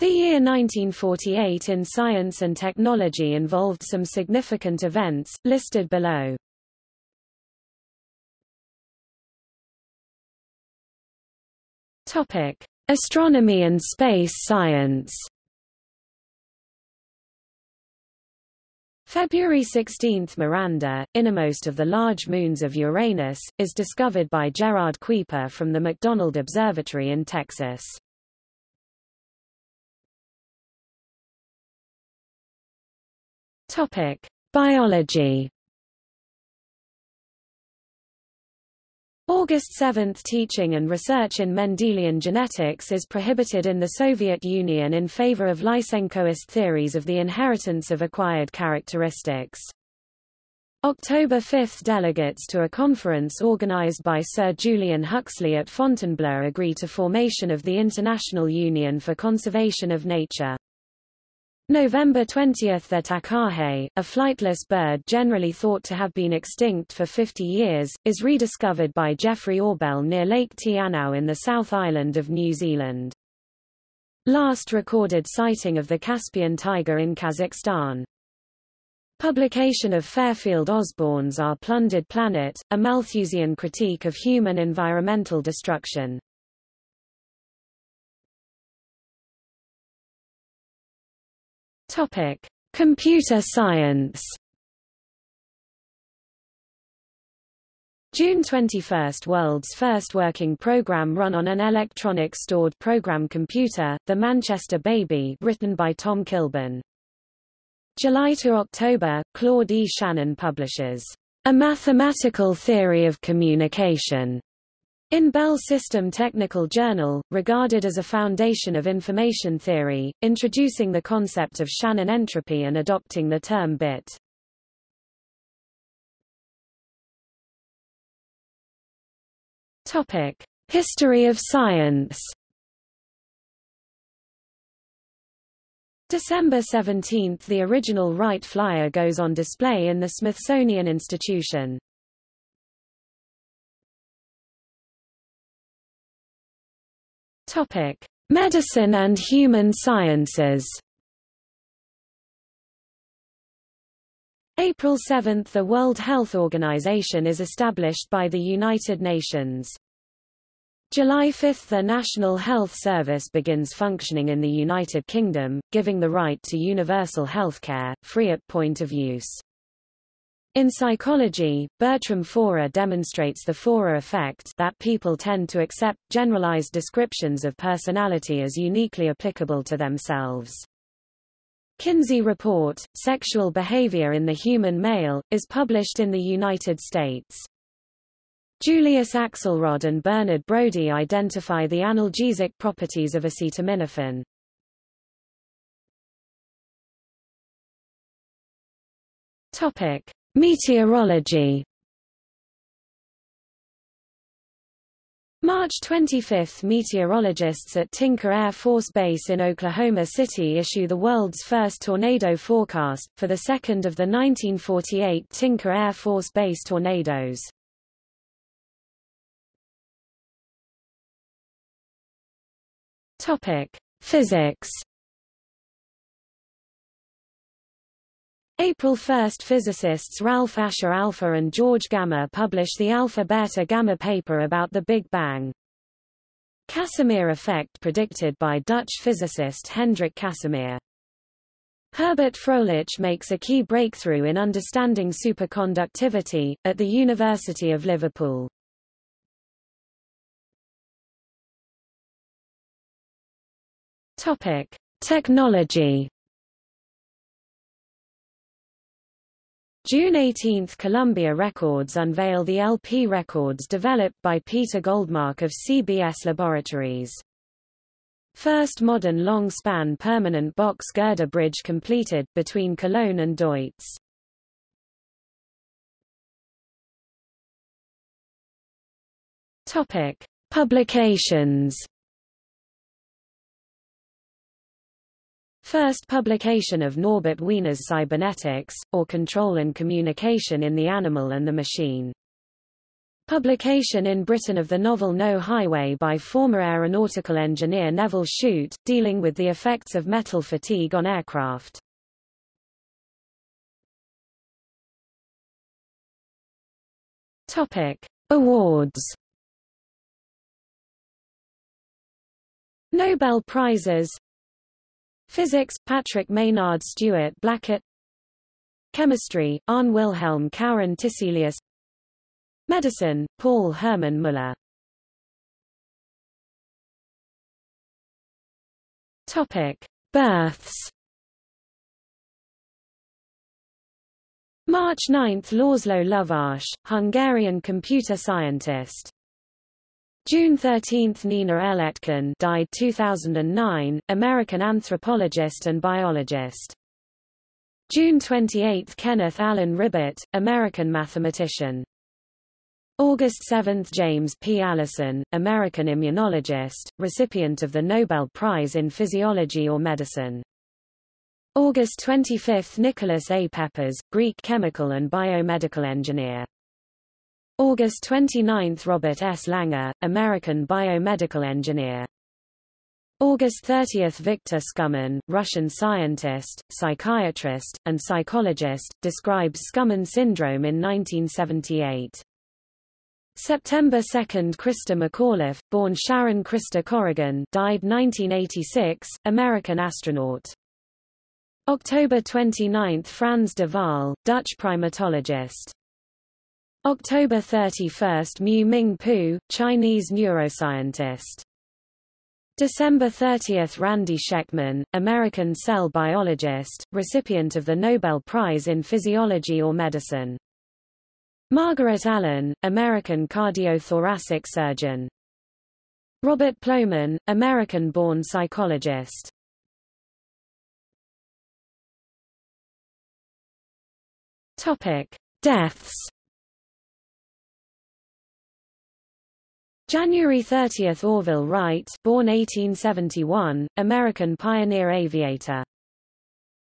The year 1948 in science and technology involved some significant events, listed below. Topic: Astronomy and space science. February 16 – Miranda, innermost of the large moons of Uranus, is discovered by Gerard Kuiper from the McDonald Observatory in Texas. Biology August 7 Teaching and research in Mendelian genetics is prohibited in the Soviet Union in favor of Lysenkoist theories of the inheritance of acquired characteristics. October 5 Delegates to a conference organized by Sir Julian Huxley at Fontainebleau agree to formation of the International Union for Conservation of Nature. November 20 – The takahe, a flightless bird generally thought to have been extinct for 50 years, is rediscovered by Geoffrey Orbell near Lake Te Anau in the South Island of New Zealand. Last recorded sighting of the Caspian tiger in Kazakhstan. Publication of Fairfield Osborn's Our Plundered Planet, a Malthusian critique of human environmental destruction. Topic: Computer science. June 21 – World's first working program run on an electronic stored program computer, the Manchester Baby written by Tom Kilburn. July to October – Claude E. Shannon publishes, "...a mathematical theory of communication." In Bell System Technical Journal, regarded as a foundation of information theory, introducing the concept of Shannon entropy and adopting the term bit. Topic: History of science. December 17 – The original Wright Flyer goes on display in the Smithsonian Institution. Topic: Medicine and human sciences. April 7 – The World Health Organization is established by the United Nations. July 5 – The National Health Service begins functioning in the United Kingdom, giving the right to universal healthcare, free at point of use. In psychology, Bertram Forer demonstrates the Forer effect that people tend to accept, generalized descriptions of personality as uniquely applicable to themselves. Kinsey Report, Sexual Behavior in the Human Male, is published in the United States. Julius Axelrod and Bernard Brodie identify the analgesic properties of acetaminophen. Topic. Meteorology March 25 – Meteorologists at Tinker Air Force Base in Oklahoma City issue the world's first tornado forecast, for the second of the 1948 Tinker Air Force Base tornadoes. Physics April 1 physicists Ralph Asher Alpher and George Gamow publish the Alpha-Beta-Gamma paper about the Big Bang. Casimir effect predicted by Dutch physicist Hendrik Casimir. Herbert Fröhlich makes a key breakthrough in understanding superconductivity, at the University of Liverpool. Topic. Technology June 18 – Columbia Records unveil the LP records developed by Peter Goldmark of CBS Laboratories. First modern long-span permanent box girder bridge completed, between Cologne and Deutz. Topic. Publications First publication of Norbert Wiener's Cybernetics, or Control and Communication in the Animal and the Machine. Publication in Britain of the novel No Highway by former aeronautical engineer Nevil Shute, dealing with the effects of metal fatigue on aircraft. Topic: Awards. Nobel Prizes Physics, Patrick Maynard Stewart Blackett. Chemistry, Arne Wilhelm Kaurin Tiselius. Medicine, Paul Hermann Müller Topic: Births. March 9 – László Lovász, Hungarian computer scientist. June 13 – Nina L. Etkin died 2009, American anthropologist and biologist. June 28 – Kenneth Alan Ribet, American mathematician. August 7 – James P. Allison, American immunologist, recipient of the Nobel Prize in Physiology or Medicine. August 25 – Nicholas A. Peppas, Greek chemical and biomedical engineer. August 29 – Robert S. Langer, American biomedical engineer. August 30 – Victor Skumin, Russian scientist, psychiatrist, and psychologist, describes Skumin syndrome in 1978. September 2 – Christa McAuliffe, born Sharon Christa Corrigan died 1986, American astronaut. October 29 – Frans de Waal, Dutch primatologist. October 31 – Mu Ming Poo, Chinese neuroscientist. December 30 – Randy Schekman, American cell biologist, recipient of the Nobel Prize in Physiology or Medicine. Margaret Allen, American cardiothoracic surgeon. Robert Plomin, American-born psychologist. Topic: Deaths. January 30 – Orville Wright born 1871, American pioneer aviator.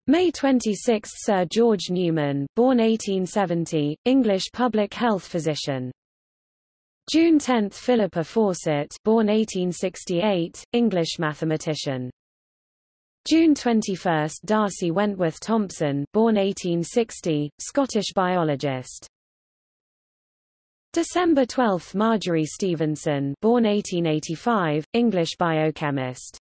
May 26 – Sir George Newman born 1870, English public health physician. June 10 – Philippa Fawcett born 1868, English mathematician. June 21 – D'Arcy Wentworth Thompson born 1860, Scottish biologist. December 12 – Marjory Stephenson born 1885, English biochemist.